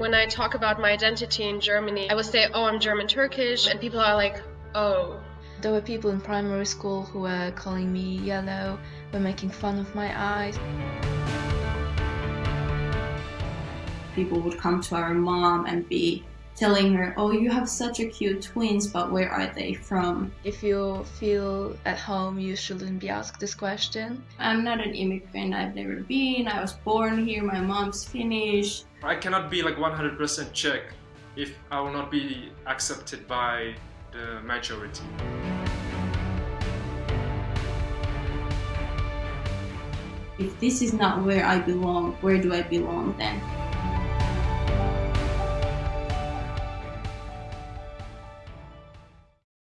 When I talk about my identity in Germany, I would say, oh, I'm German Turkish, and people are like, oh. There were people in primary school who were calling me yellow, were making fun of my eyes. People would come to our mom and be telling her, oh, you have such a cute twins, but where are they from? If you feel at home, you shouldn't be asked this question. I'm not an immigrant, I've never been, I was born here, my mom's Finnish. I cannot be like 100% Czech if I will not be accepted by the majority. If this is not where I belong, where do I belong then?